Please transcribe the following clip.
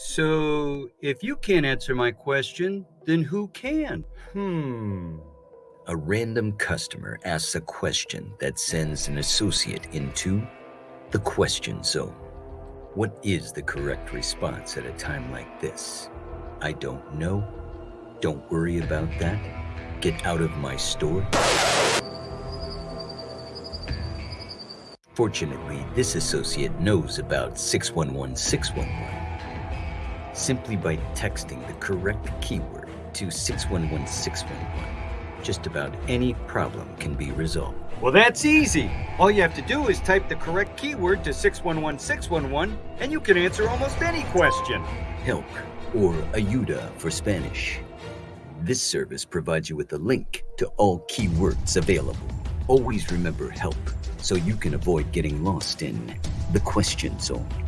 So, if you can't answer my question, then who can? Hmm. A random customer asks a question that sends an associate into the question zone. What is the correct response at a time like this? I don't know. Don't worry about that. Get out of my store. Fortunately, this associate knows about 611 611. Simply by texting the correct keyword to 611 611, just about any problem can be resolved. Well, that's easy. All you have to do is type the correct keyword to 611 611, and you can answer almost any question. Help, or Ayuda for Spanish. This service provides you with a link to all keywords available. Always remember help so you can avoid getting lost in the question zone.